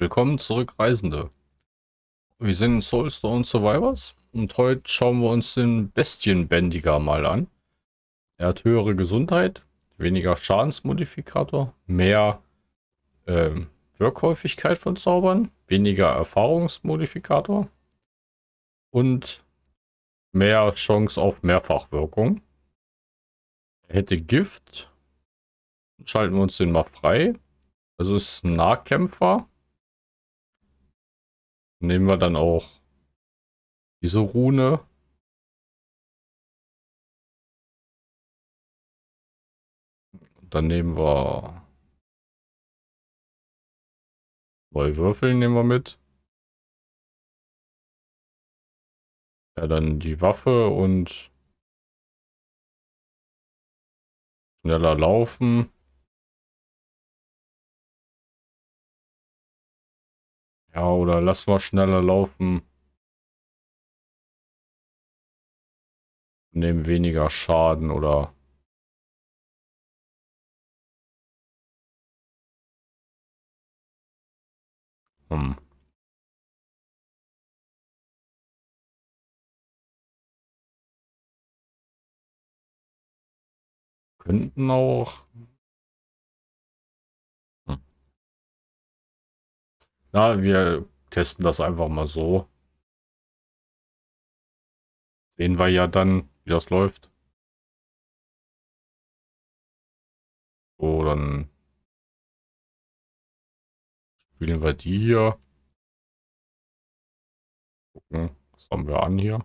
Willkommen zurück, Reisende. Wir sind Soulstone Survivors und heute schauen wir uns den Bestienbändiger mal an. Er hat höhere Gesundheit, weniger Schadensmodifikator, mehr ähm, Wirkhäufigkeit von Zaubern, weniger Erfahrungsmodifikator und mehr Chance auf Mehrfachwirkung. Er hätte Gift. Schalten wir uns den mal frei. Also ist ein Nahkämpfer. Nehmen wir dann auch diese Rune. Dann nehmen wir zwei Würfel nehmen wir mit. Ja, dann die Waffe und schneller laufen. Ja, oder lass mal schneller laufen. Nehmen weniger Schaden oder... Hm. Könnten auch Na, wir testen das einfach mal so. Sehen wir ja dann, wie das läuft. So, dann spielen wir die hier. Gucken, was haben wir an hier?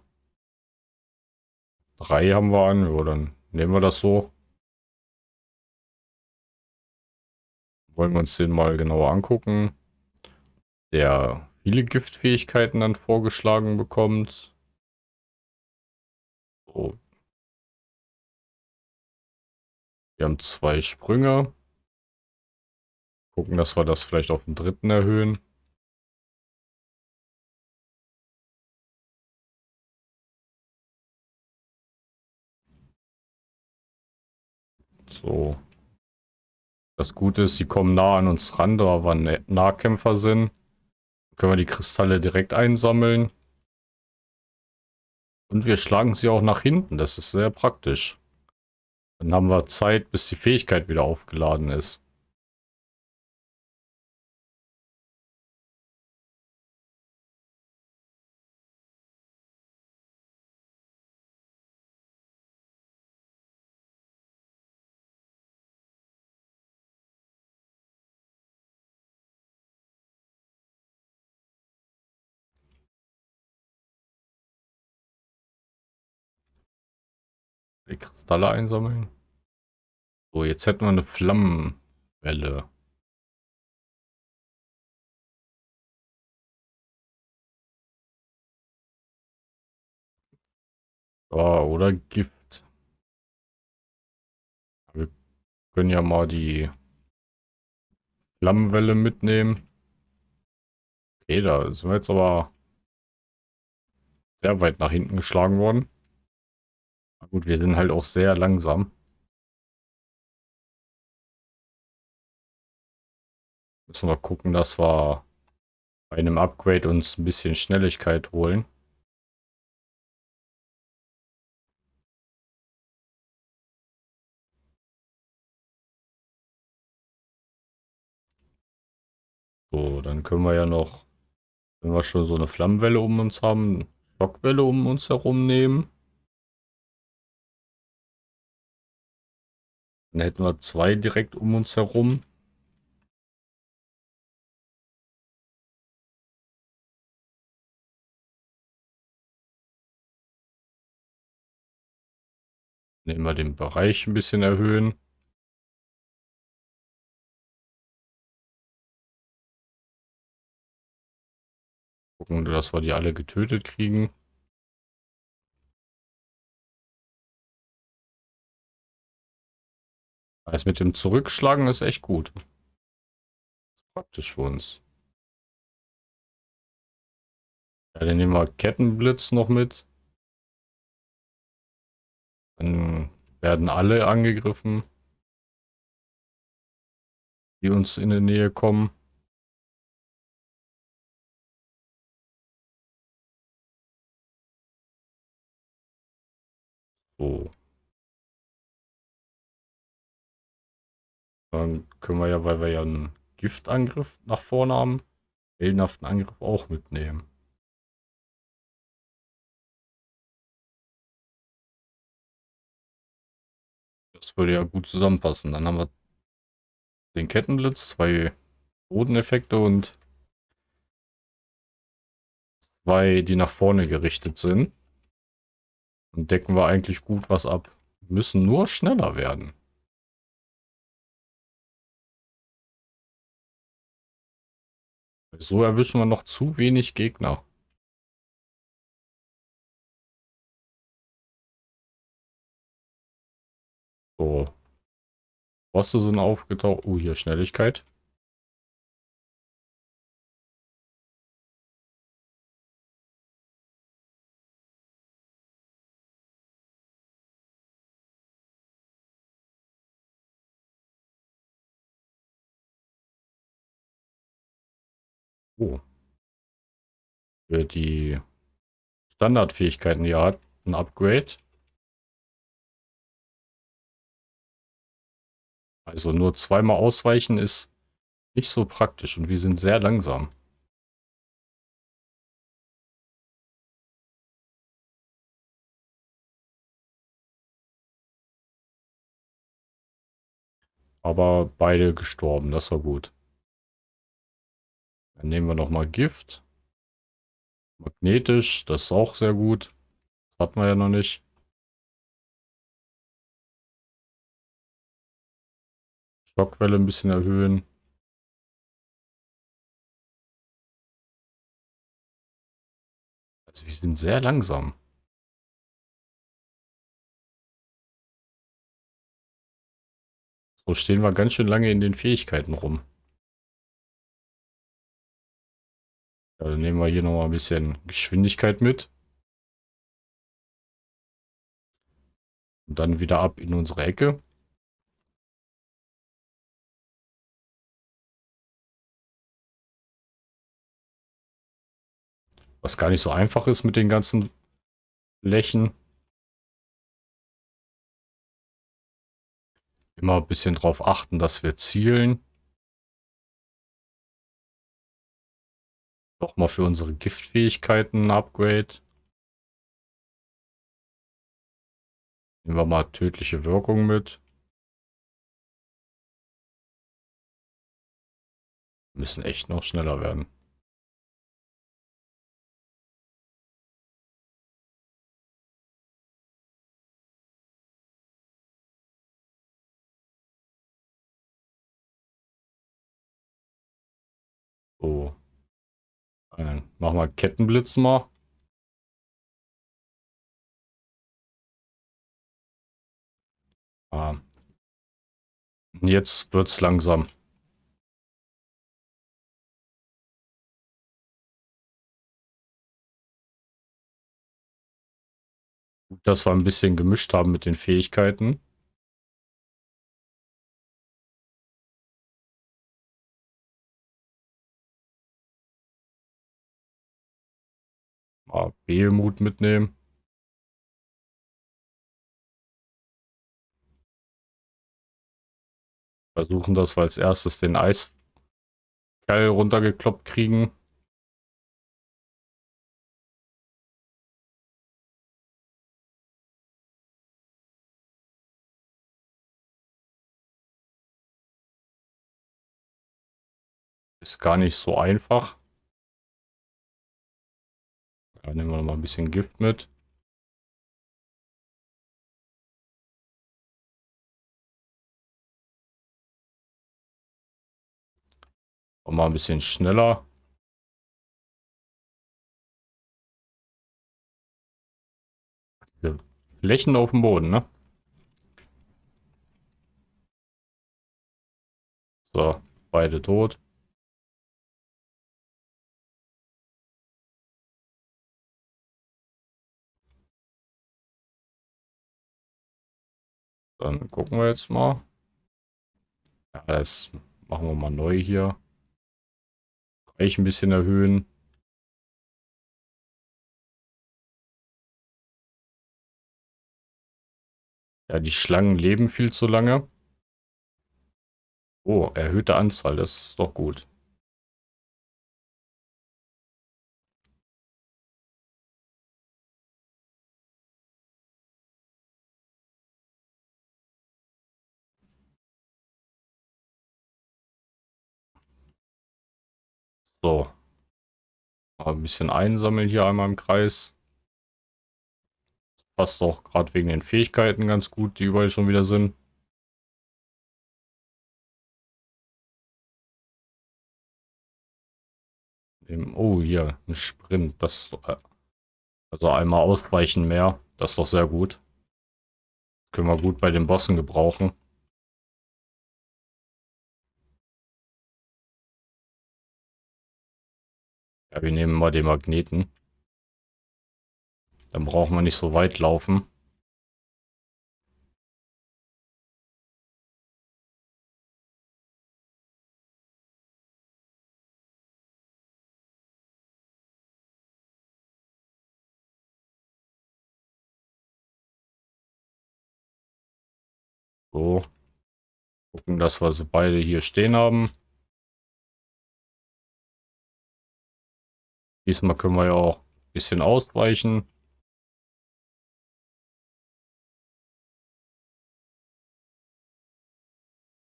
Drei haben wir an, ja, dann nehmen wir das so. Wollen wir uns den mal genauer angucken der viele Giftfähigkeiten dann vorgeschlagen bekommt. So. Wir haben zwei Sprünge. Gucken, dass wir das vielleicht auf den dritten erhöhen. So. Das Gute ist, sie kommen nah an uns ran, da wir Nahkämpfer sind. Können wir die Kristalle direkt einsammeln. Und wir schlagen sie auch nach hinten. Das ist sehr praktisch. Dann haben wir Zeit, bis die Fähigkeit wieder aufgeladen ist. Die Kristalle einsammeln. So, jetzt hätten wir eine Flammenwelle. Oh, oder Gift. Wir können ja mal die Flammenwelle mitnehmen. Okay, da sind wir jetzt aber sehr weit nach hinten geschlagen worden. Gut, wir sind halt auch sehr langsam. Müssen wir gucken, dass wir bei einem Upgrade uns ein bisschen Schnelligkeit holen. So, dann können wir ja noch, wenn wir schon so eine Flammenwelle um uns haben, Schockwelle um uns herum nehmen. Dann hätten wir zwei direkt um uns herum. Nehmen wir den Bereich ein bisschen erhöhen. Gucken, dass wir die alle getötet kriegen. Das mit dem Zurückschlagen ist echt gut. Praktisch für uns. Ja, dann nehmen wir Kettenblitz noch mit. Dann werden alle angegriffen, die uns in der Nähe kommen. So. Dann können wir ja, weil wir ja einen Giftangriff nach vorne haben, heldenhaften Angriff auch mitnehmen. Das würde ja gut zusammenpassen. Dann haben wir den Kettenblitz, zwei Bodeneffekte und zwei, die nach vorne gerichtet sind. Dann decken wir eigentlich gut was ab. Müssen nur schneller werden. So erwischen wir noch zu wenig Gegner. So. Bosse sind aufgetaucht. Oh, hier Schnelligkeit. Oh. Für die Standardfähigkeiten, ja, ein Upgrade. Also nur zweimal ausweichen ist nicht so praktisch und wir sind sehr langsam. Aber beide gestorben, das war gut. Dann nehmen wir nochmal Gift. Magnetisch, das ist auch sehr gut. Das hatten wir ja noch nicht. Schockwelle ein bisschen erhöhen. Also wir sind sehr langsam. So stehen wir ganz schön lange in den Fähigkeiten rum. Dann nehmen wir hier nochmal ein bisschen Geschwindigkeit mit. Und dann wieder ab in unsere Ecke. Was gar nicht so einfach ist mit den ganzen Flächen. Immer ein bisschen drauf achten, dass wir zielen. Nochmal für unsere Giftfähigkeiten ein Upgrade. Nehmen wir mal tödliche Wirkung mit. Müssen echt noch schneller werden. Machen wir Kettenblitz mal. Ah. Jetzt es langsam. dass wir ein bisschen gemischt haben mit den Fähigkeiten. Behelmut mitnehmen. Versuchen, dass wir als erstes den Eiskerl runtergekloppt kriegen. Ist gar nicht so einfach. Ja, nehmen wir noch mal ein bisschen Gift mit. Und mal ein bisschen schneller. Flächen auf dem Boden, ne? So, beide tot. Dann gucken wir jetzt mal. Ja, das machen wir mal neu hier. Reich ein bisschen erhöhen. Ja, die Schlangen leben viel zu lange. Oh, erhöhte Anzahl, das ist doch gut. So. Mal ein bisschen einsammeln hier einmal im Kreis. Passt auch gerade wegen den Fähigkeiten ganz gut, die überall schon wieder sind. Oh, hier, ein Sprint. Das äh, also einmal ausweichen mehr. Das ist doch sehr gut. Können wir gut bei den Bossen gebrauchen. Ja, wir nehmen mal den Magneten. Dann brauchen wir nicht so weit laufen. So. Gucken, dass wir sie beide hier stehen haben. Diesmal können wir ja auch ein bisschen ausweichen.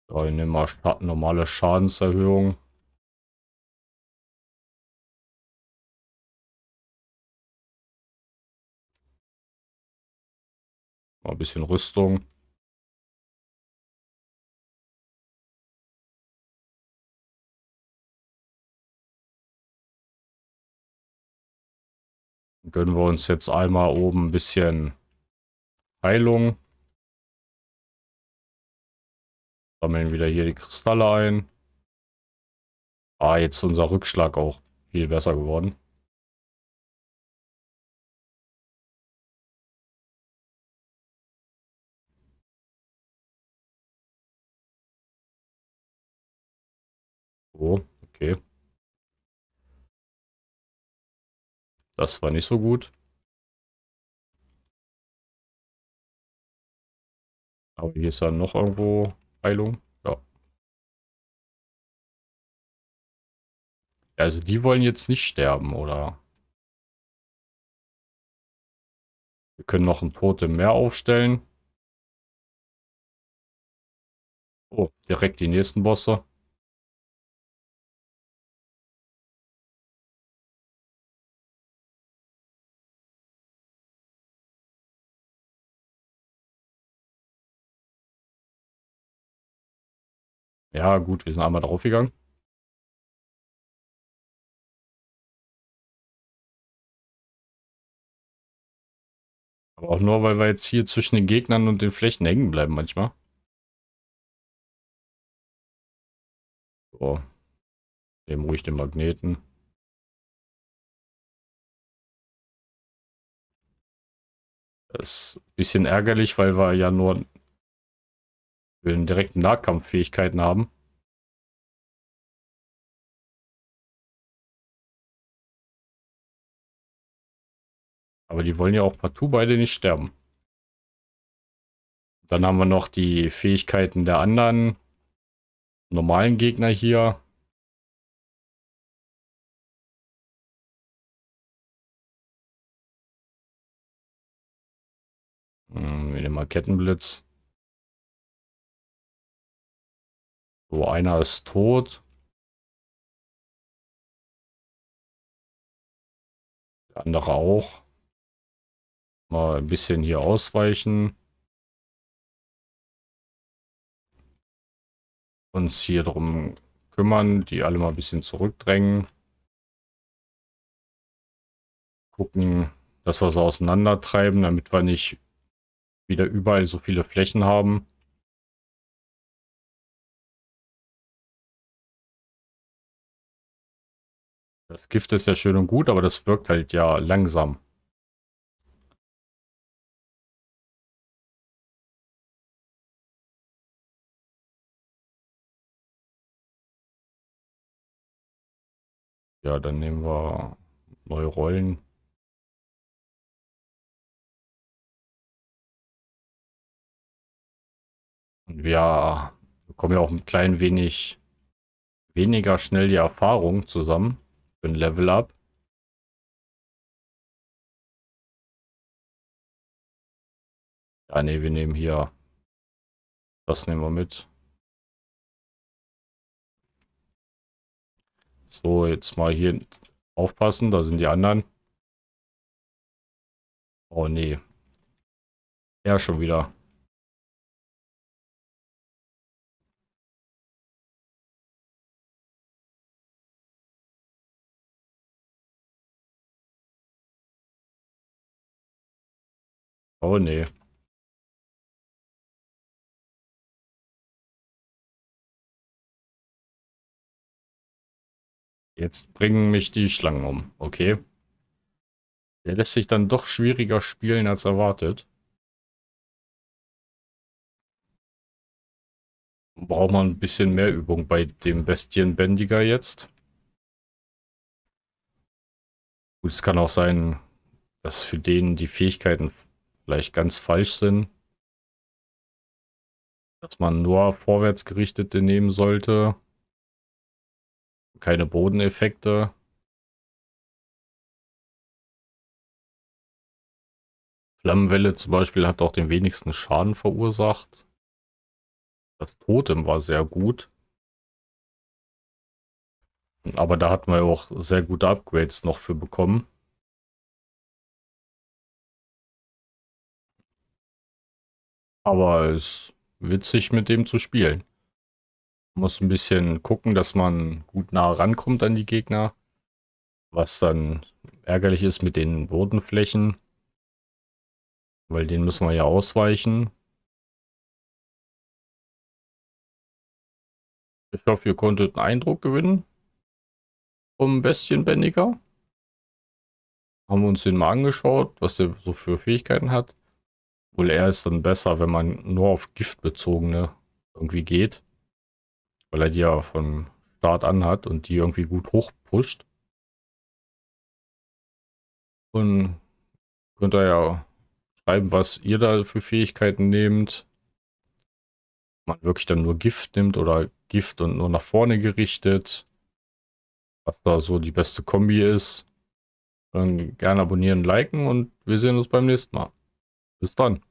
So, ich nehme mal normale Schadenserhöhung. Mal ein bisschen Rüstung. Gönnen wir uns jetzt einmal oben ein bisschen Heilung. Sammeln wieder hier die Kristalle ein. Ah, jetzt ist unser Rückschlag auch viel besser geworden. Oh, okay. Das war nicht so gut. Aber hier ist dann noch irgendwo Heilung. Ja. Also die wollen jetzt nicht sterben, oder? Wir können noch ein Tote mehr aufstellen. Oh, direkt die nächsten Bosse. Ja, gut, wir sind einmal draufgegangen. Aber auch nur, weil wir jetzt hier zwischen den Gegnern und den Flächen hängen bleiben manchmal. So. Nehmen ruhig den Magneten. Das ist ein bisschen ärgerlich, weil wir ja nur will direkten Nahkampffähigkeiten haben. Aber die wollen ja auch partout beide nicht sterben. Dann haben wir noch die Fähigkeiten der anderen normalen Gegner hier. Hm, wir nehmen mal Kettenblitz. So, einer ist tot. Der andere auch. Mal ein bisschen hier ausweichen. Uns hier drum kümmern, die alle mal ein bisschen zurückdrängen. Gucken, dass wir sie auseinandertreiben, damit wir nicht wieder überall so viele Flächen haben. Das Gift ist ja schön und gut, aber das wirkt halt ja langsam. Ja, dann nehmen wir neue Rollen. Und wir bekommen ja auch ein klein wenig weniger schnell die Erfahrung zusammen für ein Level Up. Ja, ne, wir nehmen hier. Das nehmen wir mit. So, jetzt mal hier aufpassen, da sind die anderen. Oh nee. Ja, schon wieder. Oh nee. Jetzt bringen mich die Schlangen um. Okay. Der lässt sich dann doch schwieriger spielen als erwartet. Braucht man ein bisschen mehr Übung bei dem Bestienbändiger jetzt. Es kann auch sein, dass für den die Fähigkeiten vielleicht ganz falsch sind. Dass man nur vorwärtsgerichtete nehmen sollte. Keine Bodeneffekte. Flammenwelle zum Beispiel hat auch den wenigsten Schaden verursacht. Das Totem war sehr gut. Aber da hatten wir auch sehr gute Upgrades noch für bekommen. Aber es ist witzig mit dem zu spielen. Muss ein bisschen gucken, dass man gut nah rankommt an die Gegner. Was dann ärgerlich ist mit den Bodenflächen. Weil den müssen wir ja ausweichen. Ich hoffe, ihr konntet einen Eindruck gewinnen. Vom Bestienbändiger. Haben wir uns den mal angeschaut, was der so für Fähigkeiten hat. Wohl er ist dann besser, wenn man nur auf giftbezogene irgendwie geht. Weil er die ja von Start an hat und die irgendwie gut hochpusht. Und könnt ihr ja schreiben, was ihr da für Fähigkeiten nehmt. Man wirklich dann nur Gift nimmt oder Gift und nur nach vorne gerichtet. Was da so die beste Kombi ist. Dann gerne abonnieren, liken und wir sehen uns beim nächsten Mal. Bis dann.